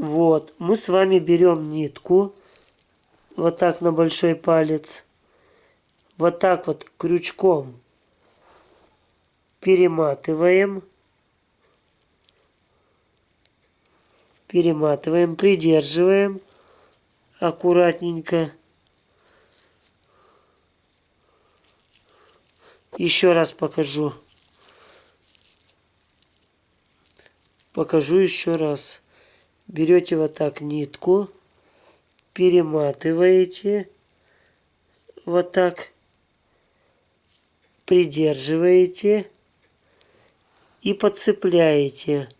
Вот, мы с вами берем нитку, вот так на большой палец, вот так вот крючком перематываем, перематываем, придерживаем аккуратненько. Еще раз покажу. Покажу еще раз. Берете вот так нитку, перематываете, вот так, придерживаете и подцепляете.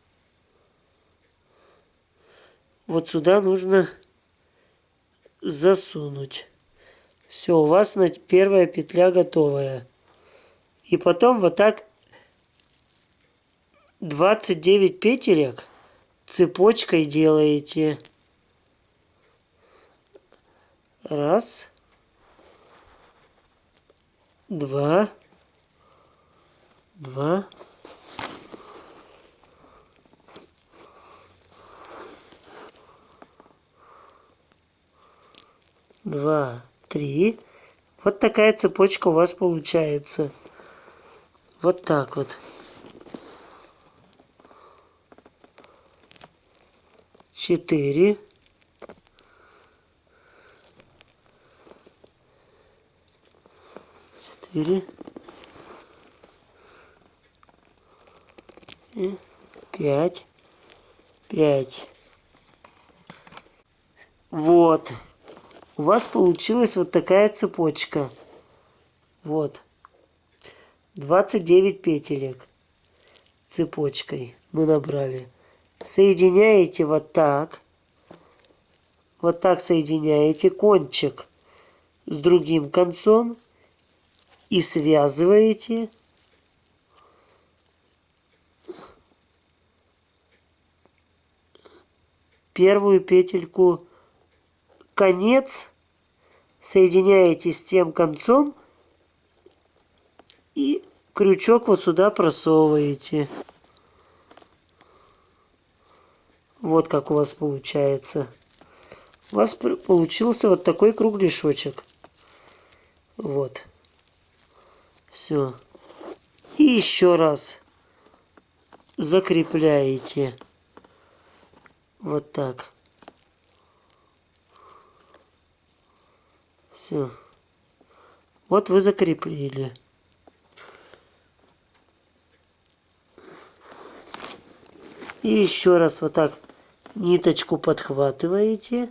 Вот сюда нужно засунуть. Все, у вас первая петля готовая. И потом вот так 29 петелек цепочкой делаете. Раз. Два. Два. Два, три. Вот такая цепочка у вас получается. Вот так вот. Четыре. Четыре. И пять. Пять. Вот. У вас получилась вот такая цепочка. Вот. 29 петелек цепочкой мы набрали. Соединяете вот так. Вот так соединяете кончик с другим концом и связываете первую петельку конец соединяете с тем концом и крючок вот сюда просовываете. Вот как у вас получается. У вас получился вот такой кругляшочек. Вот. Все. И еще раз закрепляете. Вот так. Все. Вот вы закрепили. И еще раз вот так ниточку подхватываете.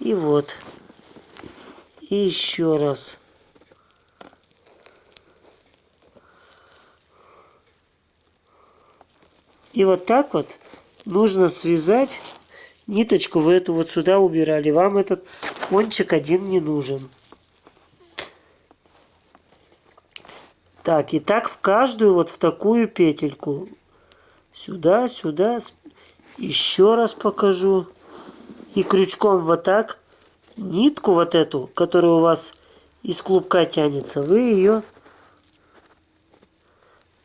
И вот. И еще раз. И вот так вот нужно связать ниточку. Вы эту вот сюда убирали. Вам этот кончик один не нужен. Так, и так в каждую вот в такую петельку Сюда, сюда. Еще раз покажу. И крючком вот так нитку вот эту, которая у вас из клубка тянется, вы ее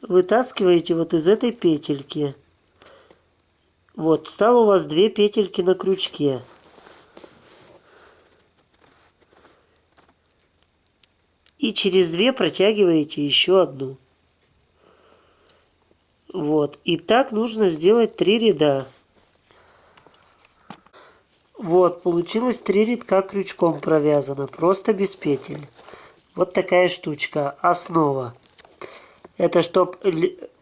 вытаскиваете вот из этой петельки. Вот, стало у вас две петельки на крючке. И через две протягиваете еще одну. Вот. И так нужно сделать три ряда. Вот, получилось три рядка крючком провязано, просто без петель. Вот такая штучка, основа. Это чтоб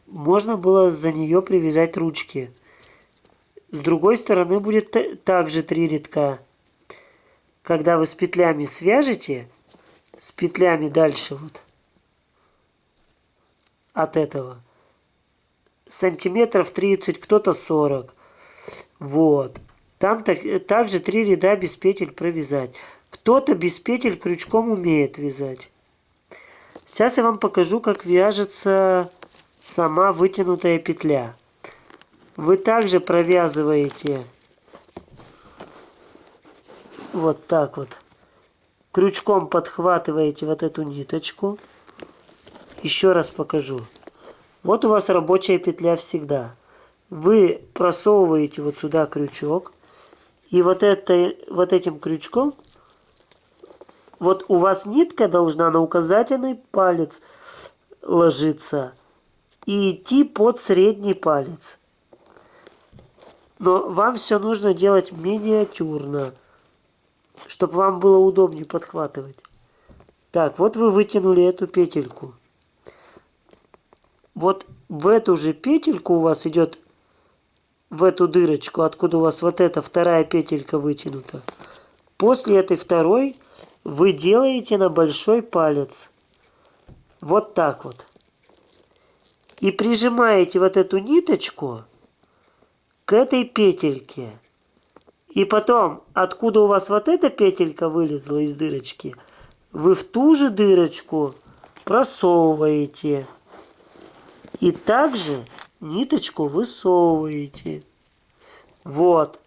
можно было за нее привязать ручки. С другой стороны будет также три рядка. Когда вы с петлями свяжете, с петлями дальше вот от этого, сантиметров 30, кто-то 40. Вот. Там так, также три ряда без петель провязать. Кто-то без петель крючком умеет вязать. Сейчас я вам покажу, как вяжется сама вытянутая петля. Вы также провязываете вот так вот. Крючком подхватываете вот эту ниточку. Еще раз покажу. Вот у вас рабочая петля всегда. вы просовываете вот сюда крючок. И вот, это, вот этим крючком, вот у вас нитка должна на указательный палец ложиться и идти под средний палец. Но вам все нужно делать миниатюрно, чтобы вам было удобнее подхватывать. Так, вот вы вытянули эту петельку. Вот в эту же петельку у вас идет в эту дырочку, откуда у вас вот эта вторая петелька вытянута. После этой второй вы делаете на большой палец. Вот так вот. И прижимаете вот эту ниточку к этой петельке. И потом, откуда у вас вот эта петелька вылезла из дырочки, вы в ту же дырочку просовываете. И также ниточку высовываете. Вот.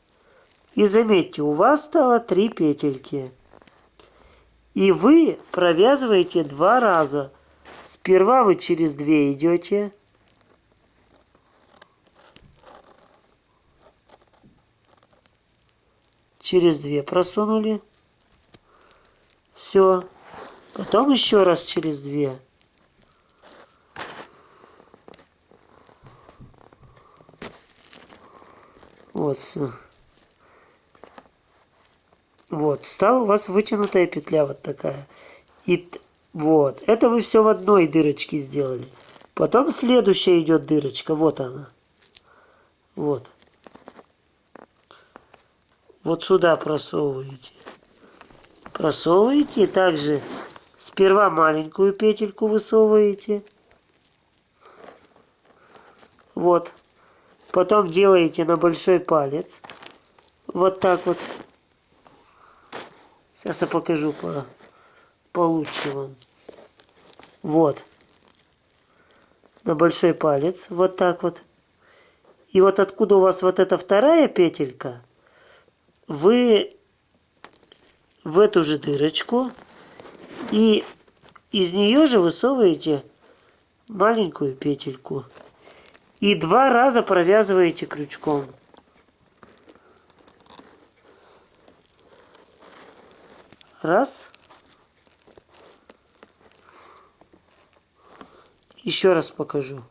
И заметьте, у вас стало три петельки. И вы провязываете два раза. Сперва вы через две идете. Через две просунули. Все. Потом еще раз через две. Вот. Вот. Стала у вас вытянутая петля вот такая. И вот. Это вы все в одной дырочке сделали. Потом следующая идет дырочка. Вот она. Вот. Вот сюда просовываете. Просовываете. Также сперва маленькую петельку высовываете. Вот. Потом делаете на большой палец. Вот так вот. Сейчас я покажу по, получше вам. Вот. На большой палец. Вот так вот. И вот откуда у вас вот эта вторая петелька, вы в эту же дырочку и из нее же высовываете маленькую петельку. И два раза провязываете крючком. Раз. Еще раз покажу.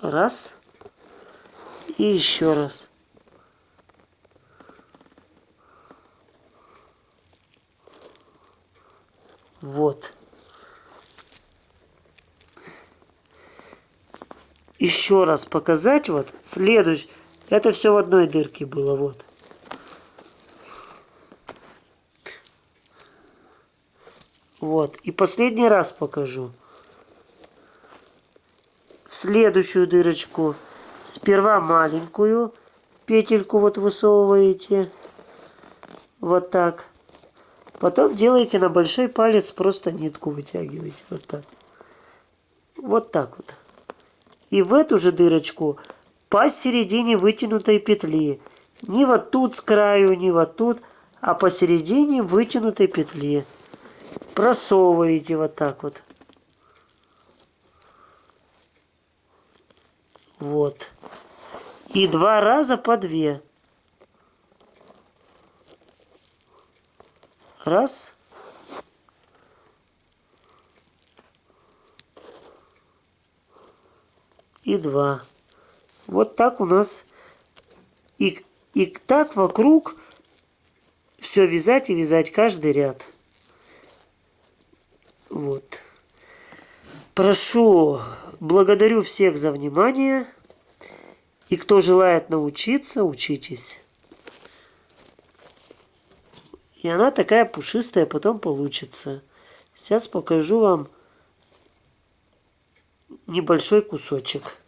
Раз. И еще раз. Вот. Еще раз показать вот. Следующий. Это все в одной дырке было. Вот. Вот. И последний раз покажу. Следующую дырочку. Сперва маленькую петельку вот высовываете. Вот так. Потом делаете на большой палец, просто нитку вытягиваете. Вот так. Вот так вот. И в эту же дырочку посередине вытянутой петли. Не вот тут с краю, не вот тут, а посередине вытянутой петли. Просовываете вот так вот. Вот. И два раза по две. Раз. И два. Вот так у нас. И, и так вокруг все вязать и вязать каждый ряд. Вот. Прошу, благодарю всех за внимание. И кто желает научиться, учитесь. И она такая пушистая потом получится. Сейчас покажу вам небольшой кусочек.